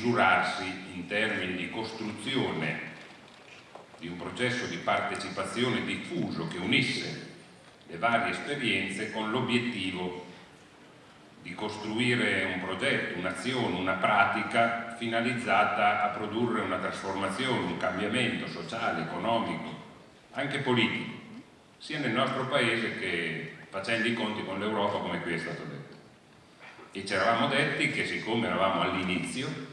misurarsi in termini di costruzione di un processo di partecipazione diffuso che unisse le varie esperienze con l'obiettivo di costruire un progetto, un'azione, una pratica finalizzata a produrre una trasformazione, un cambiamento sociale, economico, anche politico, sia nel nostro paese che facendo i conti con l'Europa come qui è stato detto. E ci eravamo detti che siccome eravamo all'inizio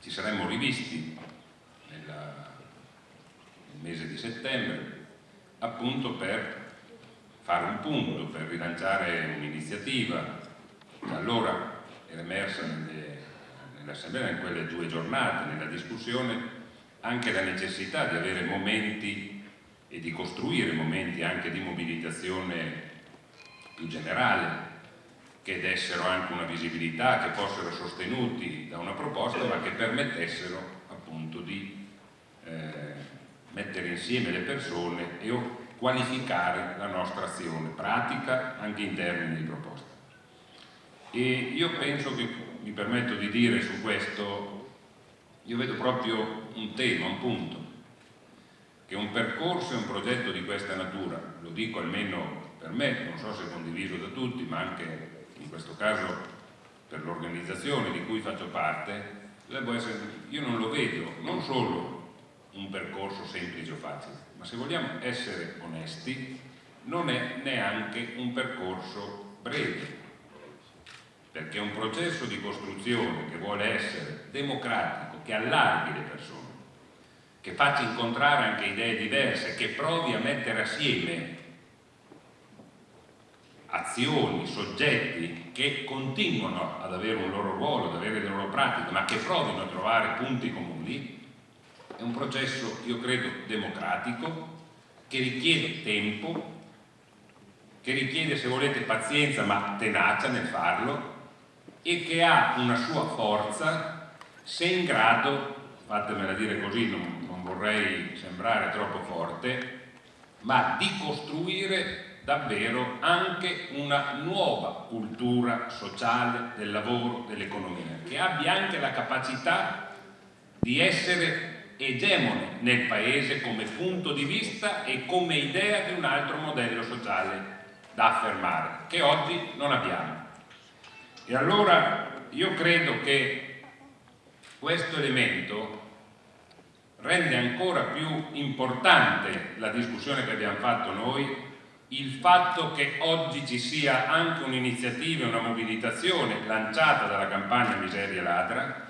ci saremmo rivisti nella, nel mese di settembre appunto per fare un punto, per rilanciare un'iniziativa che allora era emersa nell'assemblea in quelle due giornate, nella discussione, anche la necessità di avere momenti e di costruire momenti anche di mobilitazione più generale che dessero anche una visibilità, che fossero sostenuti da una proposta ma che permettessero appunto di eh, mettere insieme le persone e qualificare la nostra azione pratica anche in termini di proposta. E io penso che, mi permetto di dire su questo, io vedo proprio un tema, un punto, che un percorso e un progetto di questa natura, lo dico almeno per me, non so se condiviso da tutti, ma anche questo caso per l'organizzazione di cui faccio parte, essere, io non lo vedo non solo un percorso semplice o facile, ma se vogliamo essere onesti non è neanche un percorso breve. Perché un processo di costruzione che vuole essere democratico, che allarghi le persone che faccia incontrare anche idee diverse, che provi a mettere assieme azioni, soggetti che continuano ad avere un loro ruolo, ad avere le loro pratiche, ma che provino a trovare punti comuni, è un processo, io credo, democratico, che richiede tempo, che richiede, se volete, pazienza ma tenacia nel farlo e che ha una sua forza se in grado, fatemela dire così, non, non vorrei sembrare troppo forte, ma di costruire davvero anche una nuova cultura sociale del lavoro, dell'economia, che abbia anche la capacità di essere egemone nel Paese come punto di vista e come idea di un altro modello sociale da affermare, che oggi non abbiamo. E allora io credo che questo elemento rende ancora più importante la discussione che abbiamo fatto noi il fatto che oggi ci sia anche un'iniziativa, una mobilitazione lanciata dalla campagna Miseria Ladra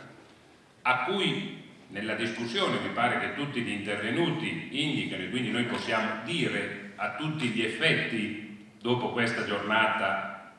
a cui nella discussione mi pare che tutti gli intervenuti indicano e quindi noi possiamo dire a tutti gli effetti dopo questa giornata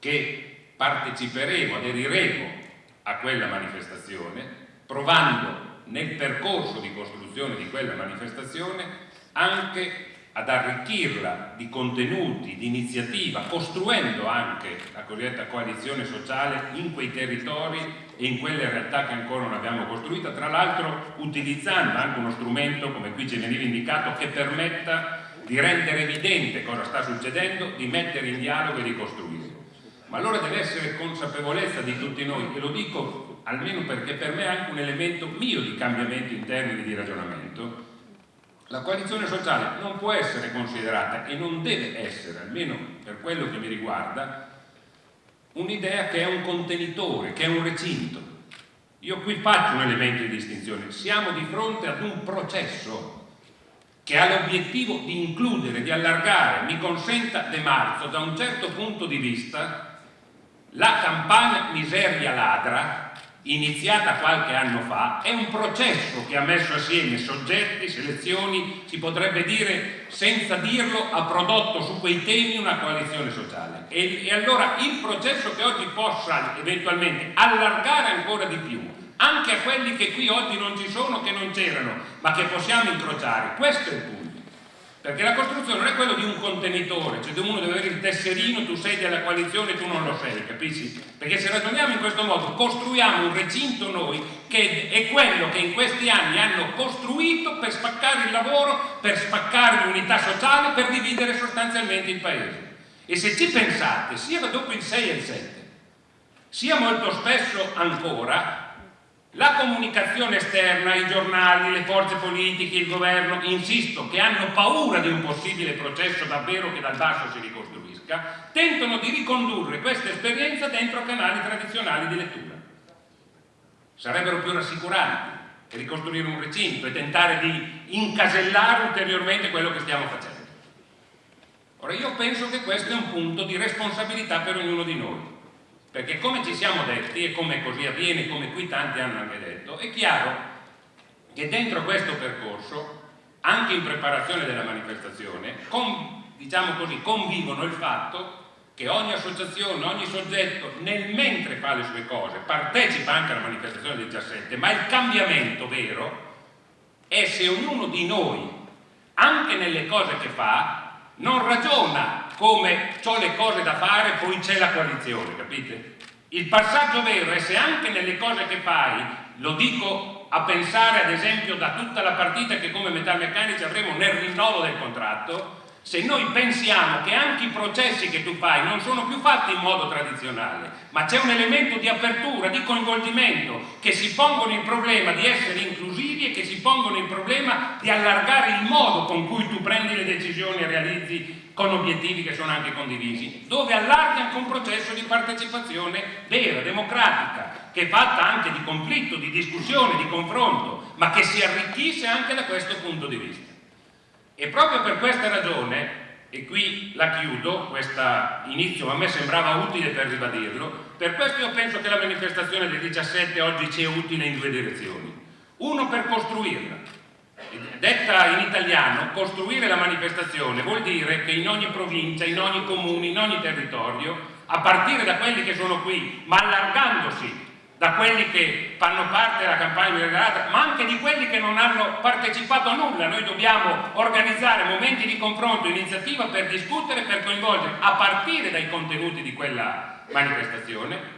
che parteciperemo, aderiremo a quella manifestazione provando nel percorso di costruzione di quella manifestazione anche ad arricchirla di contenuti, di iniziativa, costruendo anche la cosiddetta coalizione sociale in quei territori e in quelle realtà che ancora non abbiamo costruita, tra l'altro utilizzando anche uno strumento, come qui ci veniva indicato, che permetta di rendere evidente cosa sta succedendo, di mettere in dialogo e di costruire. Ma allora deve essere consapevolezza di tutti noi, e lo dico almeno perché per me è anche un elemento mio di cambiamento in termini di ragionamento, la coalizione sociale non può essere considerata e non deve essere, almeno per quello che mi riguarda, un'idea che è un contenitore, che è un recinto. Io qui faccio un elemento di distinzione. Siamo di fronte ad un processo che ha l'obiettivo di includere, di allargare, mi consenta De Marzo, da un certo punto di vista, la campagna miseria ladra iniziata qualche anno fa, è un processo che ha messo assieme soggetti, selezioni, si potrebbe dire, senza dirlo, ha prodotto su quei temi una coalizione sociale. E, e allora il processo che oggi possa eventualmente allargare ancora di più, anche a quelli che qui oggi non ci sono, che non c'erano, ma che possiamo incrociare, questo è il punto. Perché la costruzione non è quello di un contenitore, cioè uno deve avere il tesserino, tu sei della coalizione e tu non lo sei, capisci? Perché se ragioniamo in questo modo, costruiamo un recinto noi che è quello che in questi anni hanno costruito per spaccare il lavoro, per spaccare l'unità sociale, per dividere sostanzialmente il paese. E se ci pensate, sia dopo il 6 e il 7, sia molto spesso ancora, la comunicazione esterna, i giornali, le forze politiche, il governo, insisto, che hanno paura di un possibile processo davvero che dal basso si ricostruisca, tentano di ricondurre questa esperienza dentro canali tradizionali di lettura. Sarebbero più rassicuranti che ricostruire un recinto e tentare di incasellare ulteriormente quello che stiamo facendo. Ora io penso che questo è un punto di responsabilità per ognuno di noi perché come ci siamo detti e come così avviene, come qui tanti hanno anche detto, è chiaro che dentro questo percorso, anche in preparazione della manifestazione, con, diciamo così, convivono il fatto che ogni associazione, ogni soggetto, nel mentre fa le sue cose, partecipa anche alla manifestazione del 17, ma il cambiamento vero è se ognuno di noi, anche nelle cose che fa, non ragiona come ho le cose da fare poi c'è la coalizione, capite? Il passaggio vero è se anche nelle cose che fai, lo dico a pensare ad esempio da tutta la partita che come metalmeccanici avremo nel rinnovo del contratto, se noi pensiamo che anche i processi che tu fai non sono più fatti in modo tradizionale, ma c'è un elemento di apertura, di coinvolgimento, che si pongono il problema di essere inclusivi e che si pongono il problema di allargare il modo con cui tu prendi le decisioni e realizzi con obiettivi che sono anche condivisi, dove allarghi anche un processo di partecipazione vera, democratica, che è fatta anche di conflitto, di discussione, di confronto, ma che si arricchisce anche da questo punto di vista. E proprio per questa ragione, e qui la chiudo, questo inizio a me sembrava utile per ribadirlo, per questo io penso che la manifestazione del 17 oggi è utile in due direzioni. Uno per costruirla. Detta in italiano, costruire la manifestazione vuol dire che in ogni provincia, in ogni comune, in ogni territorio, a partire da quelli che sono qui, ma allargandosi da quelli che fanno parte della campagna migliorata, ma anche di quelli che non hanno partecipato a nulla. Noi dobbiamo organizzare momenti di confronto, iniziativa per discutere, per coinvolgere, a partire dai contenuti di quella manifestazione,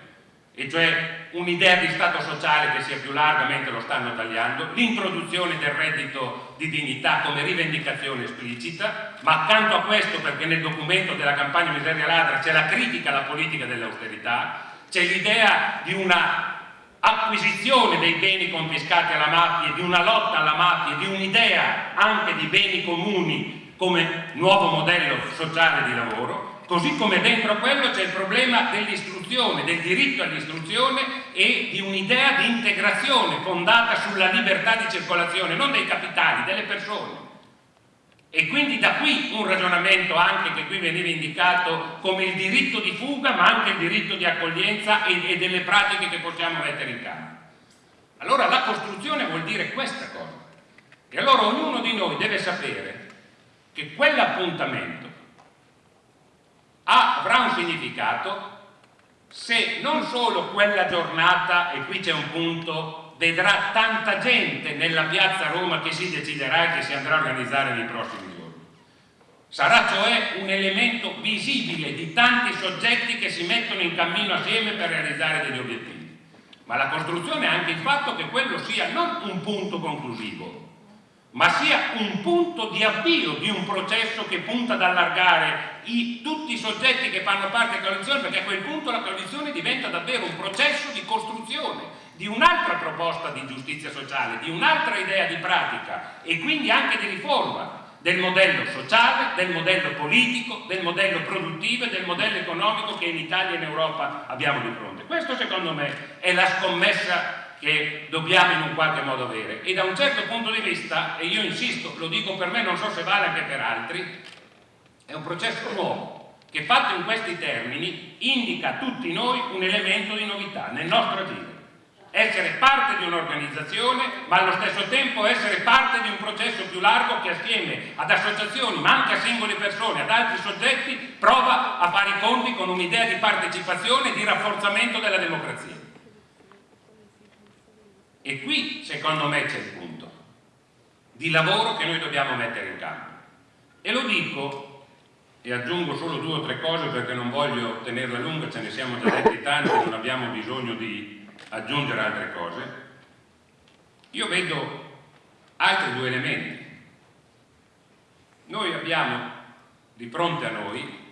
e cioè un'idea di Stato sociale che sia più larga mentre lo stanno tagliando, l'introduzione del reddito di dignità come rivendicazione esplicita, ma accanto a questo, perché nel documento della campagna miseria ladra c'è la critica alla politica dell'austerità, c'è l'idea di una acquisizione dei beni confiscati alla mafia, di una lotta alla mafia, di un'idea anche di beni comuni come nuovo modello sociale di lavoro, così come dentro quello c'è il problema dell'istruzione, del diritto all'istruzione e di un'idea di integrazione fondata sulla libertà di circolazione, non dei capitali, delle persone. E quindi da qui un ragionamento anche che qui veniva indicato come il diritto di fuga ma anche il diritto di accoglienza e, e delle pratiche che possiamo mettere in campo. Allora la costruzione vuol dire questa cosa. E allora ognuno di noi deve sapere che quell'appuntamento avrà un significato se non solo quella giornata, e qui c'è un punto vedrà tanta gente nella piazza Roma che si deciderà e che si andrà a organizzare nei prossimi giorni. Sarà cioè un elemento visibile di tanti soggetti che si mettono in cammino assieme per realizzare degli obiettivi. Ma la costruzione è anche il fatto che quello sia non un punto conclusivo, ma sia un punto di avvio di un processo che punta ad allargare i, tutti i soggetti che fanno parte della coalizione, perché a quel punto la coalizione diventa davvero un processo di costruzione di un'altra proposta di giustizia sociale, di un'altra idea di pratica e quindi anche di riforma del modello sociale, del modello politico, del modello produttivo e del modello economico che in Italia e in Europa abbiamo di fronte. Questo secondo me è la scommessa che dobbiamo in un qualche modo avere e da un certo punto di vista, e io insisto, lo dico per me, non so se vale anche per altri, è un processo nuovo che fatto in questi termini indica a tutti noi un elemento di novità nel nostro agire essere parte di un'organizzazione ma allo stesso tempo essere parte di un processo più largo che assieme ad associazioni ma anche a singole persone, ad altri soggetti prova a fare i conti con un'idea di partecipazione e di rafforzamento della democrazia. E qui secondo me c'è il punto di lavoro che noi dobbiamo mettere in campo. E lo dico, e aggiungo solo due o tre cose perché non voglio tenerla lunga, ce ne siamo già detti tanti, non abbiamo bisogno di aggiungere altre cose. Io vedo altri due elementi. Noi abbiamo di fronte a noi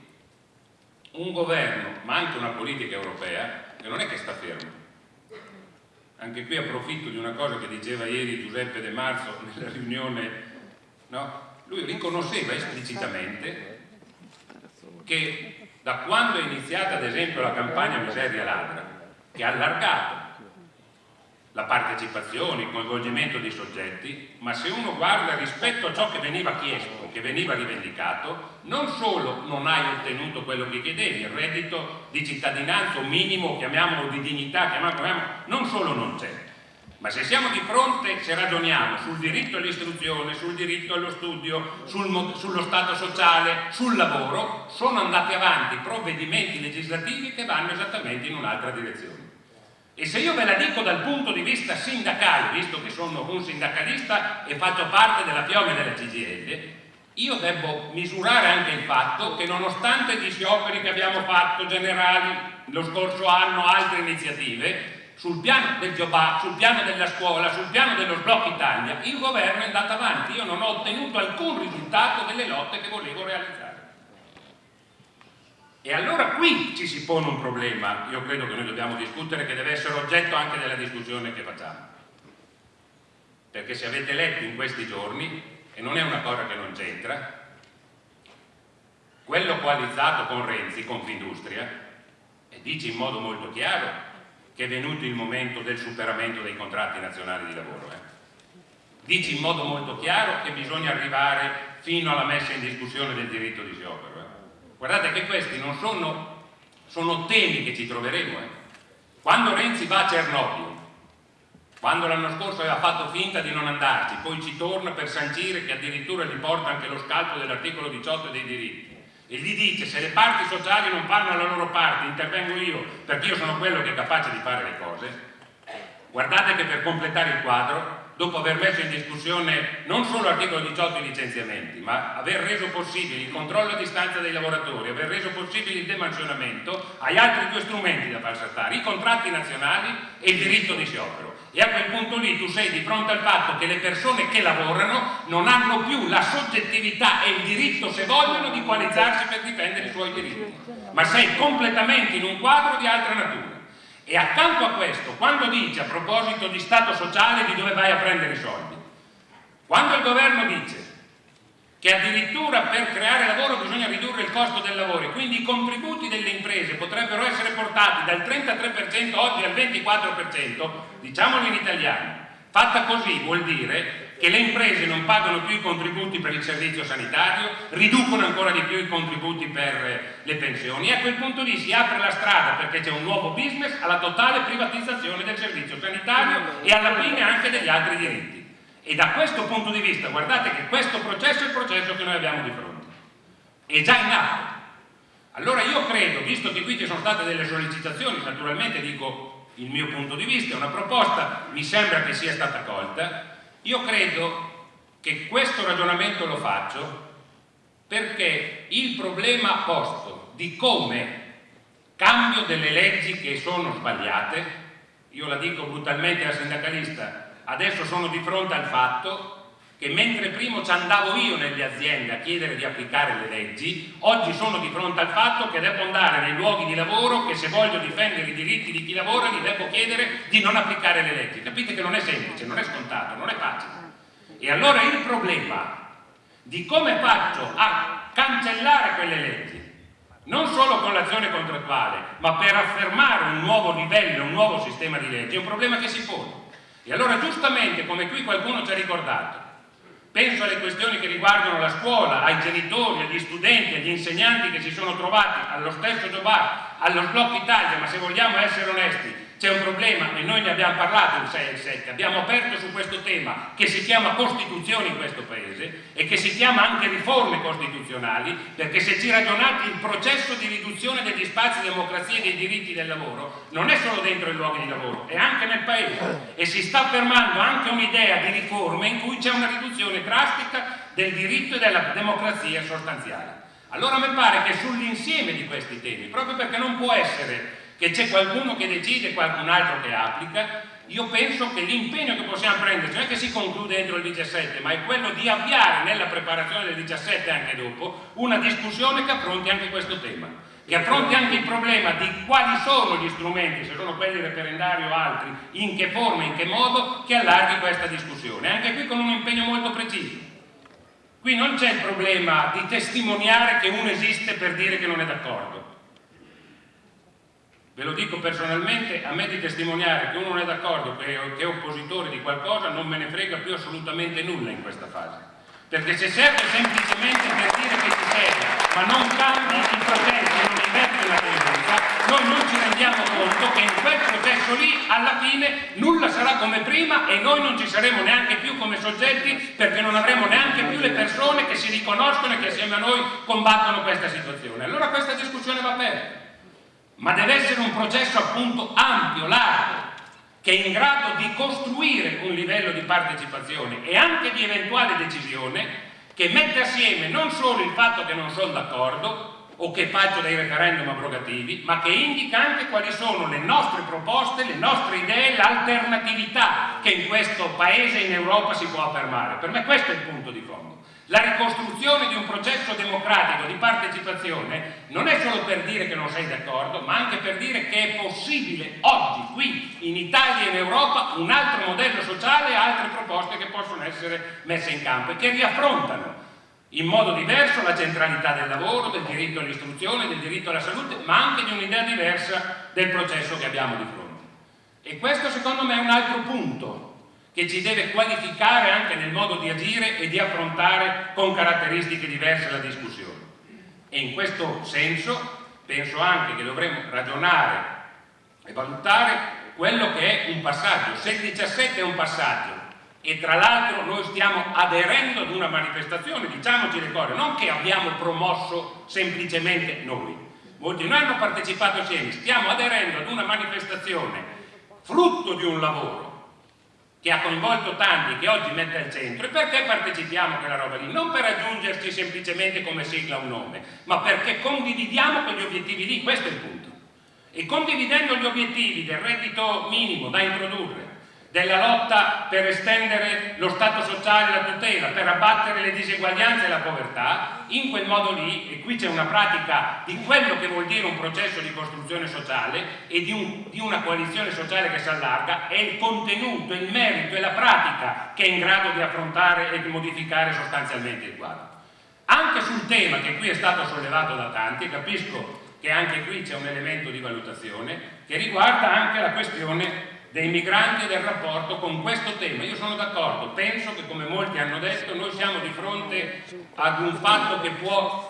un governo, ma anche una politica europea, che non è che sta fermo. Anche qui approfitto di una cosa che diceva ieri Giuseppe De Marzo nella riunione, no? lui riconosceva esplicitamente che da quando è iniziata ad esempio la campagna Miseria Ladra, ha allargato la partecipazione, il coinvolgimento dei soggetti, ma se uno guarda rispetto a ciò che veniva chiesto, che veniva rivendicato, non solo non hai ottenuto quello che chiedevi, il reddito di cittadinanza, un minimo, chiamiamolo di dignità, chiamiamolo, non solo non c'è, ma se siamo di fronte, se ragioniamo sul diritto all'istruzione, sul diritto allo studio, sul, sullo stato sociale, sul lavoro, sono andati avanti provvedimenti legislativi che vanno esattamente in un'altra direzione. E se io ve la dico dal punto di vista sindacale, visto che sono un sindacalista e faccio parte della piome della CGL, io devo misurare anche il fatto che nonostante gli scioperi che abbiamo fatto generali lo scorso anno, altre iniziative, sul piano del job sul piano della scuola, sul piano dello sblocco Italia, il governo è andato avanti, io non ho ottenuto alcun risultato delle lotte che volevo realizzare. E allora qui ci si pone un problema, io credo che noi dobbiamo discutere, che deve essere oggetto anche della discussione che facciamo. Perché se avete letto in questi giorni, e non è una cosa che non c'entra, quello coalizzato con Renzi, Confindustria, e dice in modo molto chiaro che è venuto il momento del superamento dei contratti nazionali di lavoro. Eh. Dice in modo molto chiaro che bisogna arrivare fino alla messa in discussione del diritto di sciopero. Guardate che questi non sono, sono temi che ci troveremo. Eh. Quando Renzi va a Cernobbio, quando l'anno scorso aveva fatto finta di non andarci, poi ci torna per sancire che addirittura gli porta anche lo scalpo dell'articolo 18 dei diritti e gli dice se le parti sociali non fanno la loro parte intervengo io perché io sono quello che è capace di fare le cose guardate che per completare il quadro dopo aver messo in discussione non solo l'articolo 18 i licenziamenti, ma aver reso possibile il controllo a distanza dei lavoratori, aver reso possibile il demansionamento, hai altri due strumenti da far saltare, i contratti nazionali e il diritto di sciopero. E a quel punto lì tu sei di fronte al fatto che le persone che lavorano non hanno più la soggettività e il diritto, se vogliono, di coalizzarsi per difendere i suoi diritti, ma sei completamente in un quadro di altra natura. E accanto a questo, quando dice a proposito di Stato sociale di dove vai a prendere i soldi, quando il governo dice che addirittura per creare lavoro bisogna ridurre il costo del lavoro e quindi i contributi delle imprese potrebbero essere portati dal 33% oggi al 24%, diciamolo in italiano, fatta così vuol dire che le imprese non pagano più i contributi per il servizio sanitario, riducono ancora di più i contributi per le pensioni e a quel punto lì si apre la strada perché c'è un nuovo business alla totale privatizzazione del servizio sanitario e alla fine anche degli altri diritti. E da questo punto di vista guardate che questo processo è il processo che noi abbiamo di fronte. È già in atto. Allora io credo, visto che qui ci sono state delle sollecitazioni, naturalmente dico il mio punto di vista, una proposta mi sembra che sia stata colta, io credo che questo ragionamento lo faccio perché il problema posto di come cambio delle leggi che sono sbagliate, io la dico brutalmente da sindacalista, adesso sono di fronte al fatto che mentre prima ci andavo io nelle aziende a chiedere di applicare le leggi, oggi sono di fronte al fatto che devo andare nei luoghi di lavoro che se voglio difendere i diritti di chi lavora gli devo chiedere di non applicare le leggi. Capite che non è semplice, non è scontato, non è facile. E allora il problema di come faccio a cancellare quelle leggi, non solo con l'azione contrattuale, ma per affermare un nuovo livello, un nuovo sistema di leggi, è un problema che si pone. E allora giustamente, come qui qualcuno ci ha ricordato, penso alle questioni che riguardano la scuola, ai genitori, agli studenti, agli insegnanti che si sono trovati allo stesso Jobar, allo Sblocco Italia, ma se vogliamo essere onesti, c'è un problema e noi ne abbiamo parlato il 6 e il 7, abbiamo aperto su questo tema che si chiama Costituzione in questo Paese e che si chiama anche riforme costituzionali perché se ci ragionate il processo di riduzione degli spazi di democrazia e dei diritti del lavoro non è solo dentro i luoghi di lavoro, è anche nel Paese e si sta affermando anche un'idea di riforme in cui c'è una riduzione drastica del diritto e della democrazia sostanziale. Allora mi pare che sull'insieme di questi temi, proprio perché non può essere che c'è qualcuno che decide e qualcun altro che applica, io penso che l'impegno che possiamo prenderci non è che si conclude entro il 17, ma è quello di avviare nella preparazione del 17 e anche dopo una discussione che affronti anche questo tema, che affronti anche il problema di quali sono gli strumenti, se sono quelli referendari o altri, in che forma, in che modo, che allarghi questa discussione, anche qui con un impegno molto preciso. Qui non c'è il problema di testimoniare che uno esiste per dire che non è d'accordo, ve lo dico personalmente, a me di testimoniare che uno non è d'accordo, che, è oppositore di qualcosa, non me ne frega più assolutamente nulla in questa fase. Perché se serve semplicemente per dire che ci serve, ma non cambi i processi, non inverte la tendenza, noi non ci rendiamo conto che in quel processo lì, alla fine, nulla sarà come prima e noi non ci saremo neanche più come soggetti perché non avremo neanche più le persone che si riconoscono e che assieme a noi combattono questa situazione. Allora questa discussione va aperta ma deve essere un processo appunto ampio, largo, che è in grado di costruire un livello di partecipazione e anche di eventuale decisione che mette assieme non solo il fatto che non sono d'accordo o che faccio dei referendum abrogativi, ma che indica anche quali sono le nostre proposte, le nostre idee, l'alternatività che in questo paese e in Europa si può affermare. Per me questo è il punto di fondo. La ricostruzione di un processo democratico di partecipazione non è solo per dire che non sei d'accordo, ma anche per dire che è possibile oggi, qui, in Italia e in Europa, un altro modello sociale e altre proposte che possono essere messe in campo e che riaffrontano in modo diverso la centralità del lavoro, del diritto all'istruzione, del diritto alla salute, ma anche di un'idea diversa del processo che abbiamo di fronte. E questo secondo me è un altro punto che ci deve qualificare anche nel modo di agire e di affrontare con caratteristiche diverse la discussione. E in questo senso penso anche che dovremmo ragionare e valutare quello che è un passaggio. Se il 17 è un passaggio e tra l'altro noi stiamo aderendo ad una manifestazione, diciamoci le cose, non che abbiamo promosso semplicemente noi, molti noi hanno partecipato assieme, stiamo aderendo ad una manifestazione frutto di un lavoro che ha coinvolto tanti, che oggi mette al centro, e perché partecipiamo a quella roba lì? Non per aggiungerci semplicemente come sigla un nome, ma perché condividiamo quegli obiettivi lì, questo è il punto. E condividendo gli obiettivi del reddito minimo da introdurre, della lotta per estendere lo Stato sociale e la tutela, per abbattere le diseguaglianze e la povertà, in quel modo lì, e qui c'è una pratica di quello che vuol dire un processo di costruzione sociale e di, un, di una coalizione sociale che si allarga, è il contenuto, il merito e la pratica che è in grado di affrontare e di modificare sostanzialmente il quadro. Anche sul tema che qui è stato sollevato da tanti, capisco che anche qui c'è un elemento di valutazione che riguarda anche la questione dei migranti e del rapporto con questo tema. Io sono d'accordo, penso che come molti hanno detto noi siamo di fronte ad un fatto che può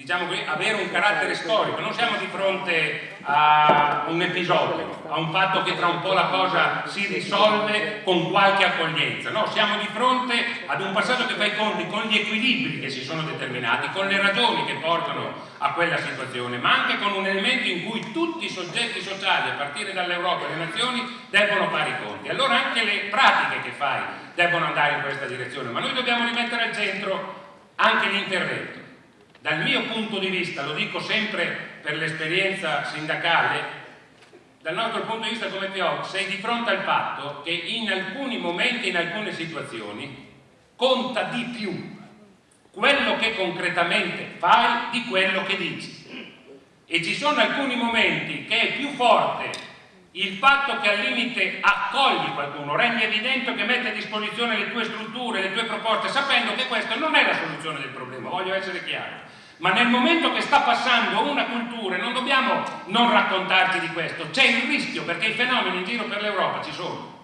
diciamo così, avere un carattere storico, non siamo di fronte a un episodio, a un fatto che tra un po' la cosa si risolve con qualche accoglienza, no, siamo di fronte ad un passato che fa i conti con gli equilibri che si sono determinati, con le ragioni che portano a quella situazione, ma anche con un elemento in cui tutti i soggetti sociali, a partire dall'Europa e le nazioni, debbono fare i conti. Allora anche le pratiche che fai debbono andare in questa direzione, ma noi dobbiamo rimettere al centro anche l'intervento dal mio punto di vista, lo dico sempre per l'esperienza sindacale, dal nostro punto di vista come PO sei di fronte al fatto che in alcuni momenti, in alcune situazioni, conta di più quello che concretamente fai di quello che dici. E ci sono alcuni momenti che è più forte il fatto che al limite accogli qualcuno, rendi evidente che mette a disposizione le tue strutture, le tue proposte, sapendo che questa non è la soluzione del problema, voglio essere chiaro. Ma nel momento che sta passando una cultura, non dobbiamo non raccontarci di questo, c'è il rischio, perché i fenomeni in giro per l'Europa ci sono.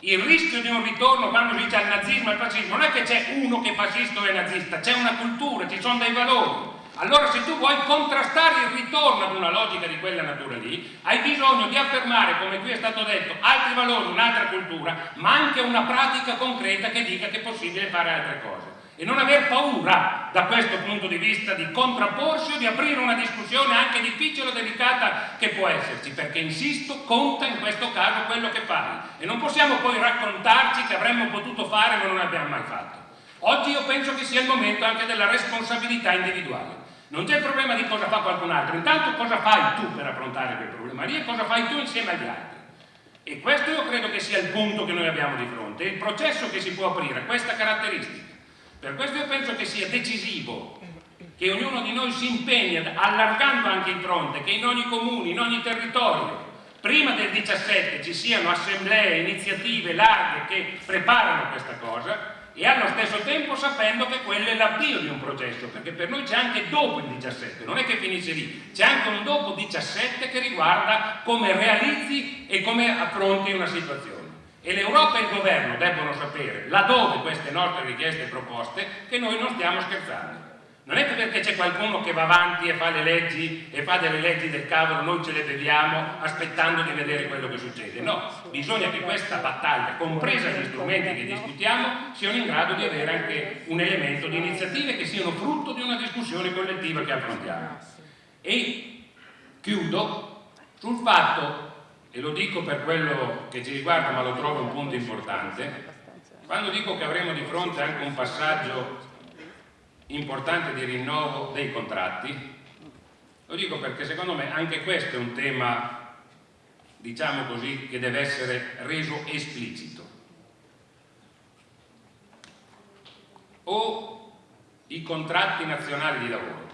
Il rischio di un ritorno quando si dice al nazismo e al fascismo, non è che c'è uno che è fascista o è nazista, c'è una cultura, ci sono dei valori allora se tu vuoi contrastare il ritorno ad una logica di quella natura lì, hai bisogno di affermare, come qui è stato detto, altri valori, un'altra cultura, ma anche una pratica concreta che dica che è possibile fare altre cose. E non aver paura da questo punto di vista di contrapporsi o di aprire una discussione anche difficile o delicata che può esserci, perché insisto, conta in questo caso quello che fai. E non possiamo poi raccontarci che avremmo potuto fare ma non abbiamo mai fatto. Oggi io penso che sia il momento anche della responsabilità individuale. Non c'è problema di cosa fa qualcun altro, intanto cosa fai tu per affrontare quel problema lì e cosa fai tu insieme agli altri. E questo io credo che sia il punto che noi abbiamo di fronte, il processo che si può aprire, questa caratteristica. Per questo io penso che sia decisivo che ognuno di noi si impegni, allargando anche il fronte, che in ogni comune, in ogni territorio, prima del 17 ci siano assemblee, iniziative larghe che preparano questa cosa e allo stesso tempo sapendo che quello è l'avvio di un processo, perché per noi c'è anche dopo il 17, non è che finisce lì, c'è anche un dopo 17 che riguarda come realizzi e come affronti una situazione. E l'Europa e il governo debbono sapere, laddove queste nostre richieste e proposte, che noi non stiamo scherzando. Non è perché c'è qualcuno che va avanti e fa le leggi e fa delle leggi del cavolo, noi ce le beviamo aspettando di vedere quello che succede. No, bisogna che questa battaglia, compresa gli strumenti che discutiamo, siano in grado di avere anche un elemento di iniziative che siano frutto di una discussione collettiva che affrontiamo. E chiudo sul fatto, e lo dico per quello che ci riguarda ma lo trovo un punto importante, quando dico che avremo di fronte anche un passaggio importante di rinnovo dei contratti? Lo dico perché secondo me anche questo è un tema, diciamo così, che deve essere reso esplicito. O i contratti nazionali di lavoro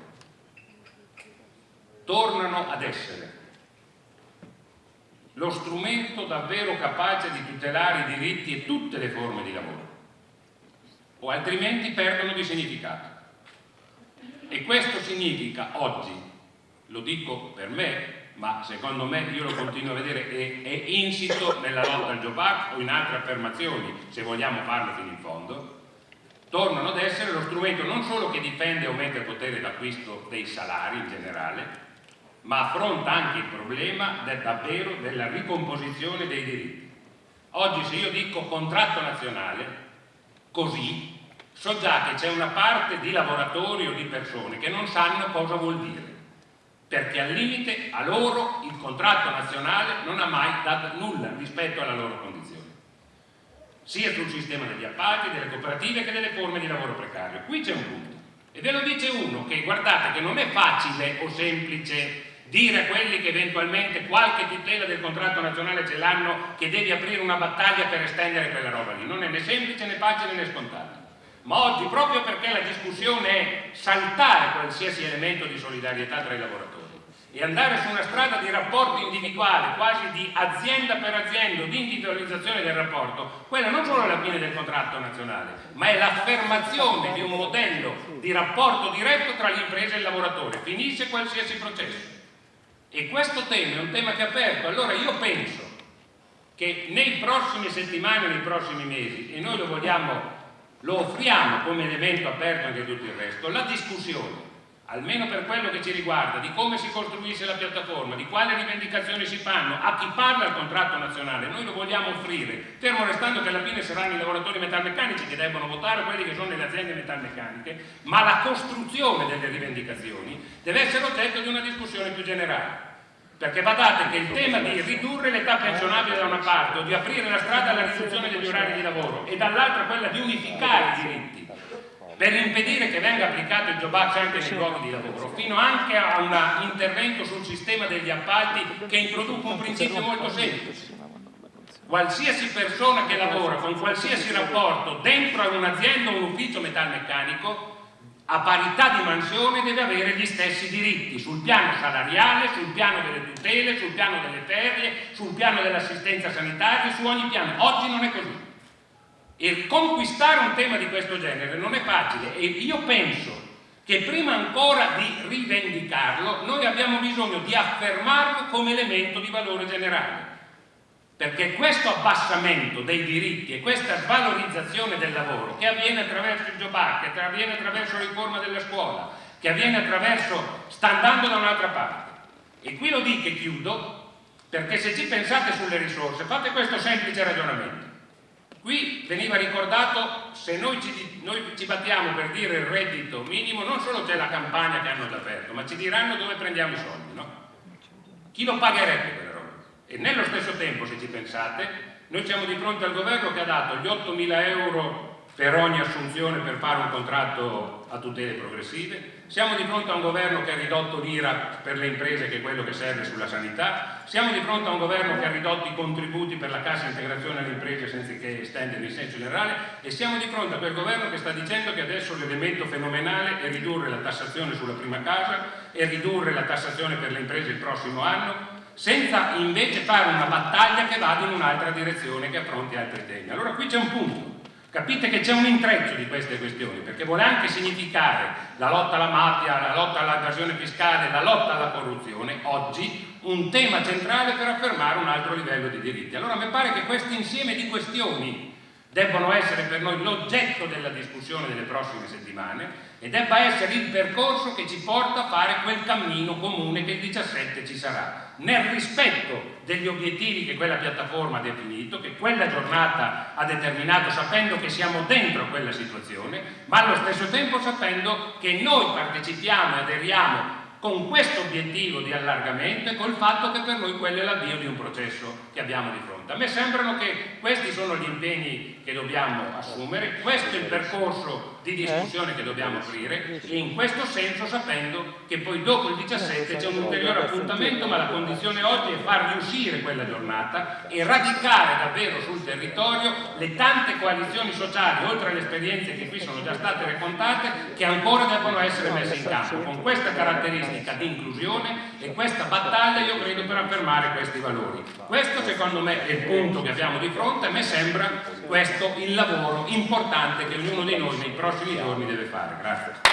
tornano ad essere lo strumento davvero capace di tutelare i diritti e tutte le forme di lavoro, o altrimenti perdono di significato. E questo significa oggi, lo dico per me, ma secondo me io lo continuo a vedere, è, è insito nella lotta al Job o in altre affermazioni, se vogliamo farlo fino in fondo, tornano ad essere lo strumento non solo che difende e aumenta il potere d'acquisto dei salari in generale, ma affronta anche il problema del, davvero della ricomposizione dei diritti. Oggi se io dico contratto nazionale, così so già che c'è una parte di lavoratori o di persone che non sanno cosa vuol dire, perché al limite a loro il contratto nazionale non ha mai dato nulla rispetto alla loro condizione, sia sul sistema degli appalti, delle cooperative che delle forme di lavoro precario. Qui c'è un punto. E ve lo dice uno che guardate che non è facile o semplice dire a quelli che eventualmente qualche tutela del contratto nazionale ce l'hanno che devi aprire una battaglia per estendere quella roba lì. Non è né semplice né facile né scontato ma oggi proprio perché la discussione è saltare qualsiasi elemento di solidarietà tra i lavoratori e andare su una strada di rapporto individuale, quasi di azienda per azienda, di individualizzazione del rapporto, quella non solo è la fine del contratto nazionale, ma è l'affermazione di un modello di rapporto diretto tra l'impresa e il lavoratore, finisce qualsiasi processo. E questo tema è un tema che è aperto, allora io penso che nei prossimi settimane, nei prossimi mesi, e noi lo vogliamo lo offriamo come elemento aperto anche a tutto il resto, la discussione, almeno per quello che ci riguarda, di come si costruisce la piattaforma, di quali rivendicazioni si fanno, a chi parla il contratto nazionale, noi lo vogliamo offrire, fermo restando che alla fine saranno i lavoratori metalmeccanici che debbono votare, quelli che sono nelle aziende metalmeccaniche, ma la costruzione delle rivendicazioni deve essere oggetto di una discussione più generale. Perché badate che il tema di ridurre l'età pensionabile da una parte o di aprire la strada alla riduzione degli orari di lavoro e dall'altra quella di unificare i diritti per impedire che venga applicato il Job Act anche nei luoghi di lavoro, fino anche a un intervento sul sistema degli appalti che introduca un principio molto semplice. Qualsiasi persona che lavora con qualsiasi rapporto dentro un'azienda o un ufficio metalmeccanico a parità di mansione deve avere gli stessi diritti sul piano salariale, sul piano delle tutele, sul piano delle ferie, sul piano dell'assistenza sanitaria, su ogni piano. Oggi non è così. E conquistare un tema di questo genere non è facile e io penso che prima ancora di rivendicarlo noi abbiamo bisogno di affermarlo come elemento di valore generale perché questo abbassamento dei diritti e questa svalorizzazione del lavoro che avviene attraverso il Job che avviene attraverso la riforma della scuola, che avviene attraverso, sta andando da un'altra parte. E qui lo dico e chiudo, perché se ci pensate sulle risorse, fate questo semplice ragionamento. Qui veniva ricordato, se noi ci, noi ci battiamo per dire il reddito minimo, non solo c'è la campagna che hanno già aperto, ma ci diranno dove prendiamo i soldi, no? Chi lo pagherebbe e nello stesso tempo, se ci pensate, noi siamo di fronte al governo che ha dato gli 8.000 euro per ogni assunzione per fare un contratto a tutele progressive, siamo di fronte a un governo che ha ridotto l'IRA per le imprese che è quello che serve sulla sanità, siamo di fronte a un governo che ha ridotto i contributi per la cassa integrazione alle imprese senza che estendere in senso generale. E siamo di fronte a quel governo che sta dicendo che adesso l'elemento fenomenale è ridurre la tassazione sulla prima casa e ridurre la tassazione per le imprese il prossimo anno senza invece fare una battaglia che vada in un'altra direzione che affronti altri temi. Allora qui c'è un punto Capite che c'è un intreccio di queste questioni, perché vuole anche significare la lotta alla mafia, la lotta all'evasione fiscale, la lotta alla corruzione, oggi un tema centrale per affermare un altro livello di diritti. Allora mi pare che questo insieme di questioni debbano essere per noi l'oggetto della discussione delle prossime settimane e debba essere il percorso che ci porta a fare quel cammino comune che il 17 ci sarà, nel rispetto degli obiettivi che quella piattaforma ha definito, che quella giornata ha determinato sapendo che siamo dentro quella situazione, ma allo stesso tempo sapendo che noi partecipiamo e aderiamo con questo obiettivo di allargamento e col fatto che per noi quello è l'avvio di un processo che abbiamo di fronte. A me sembrano che questi sono gli impegni che dobbiamo assumere, questo è il percorso di discussione che dobbiamo aprire e in questo senso sapendo che poi dopo il 17 c'è un ulteriore appuntamento ma la condizione oggi è far riuscire quella giornata e radicare davvero sul territorio le tante coalizioni sociali, oltre alle esperienze che qui sono già state raccontate, che ancora devono essere messe in campo con questa caratteristica di inclusione e questa battaglia io credo per affermare questi valori. Questo secondo me è il punto che abbiamo di fronte, a me sembra questo il lavoro importante che ognuno di noi nei prossimi giorni deve fare. Grazie.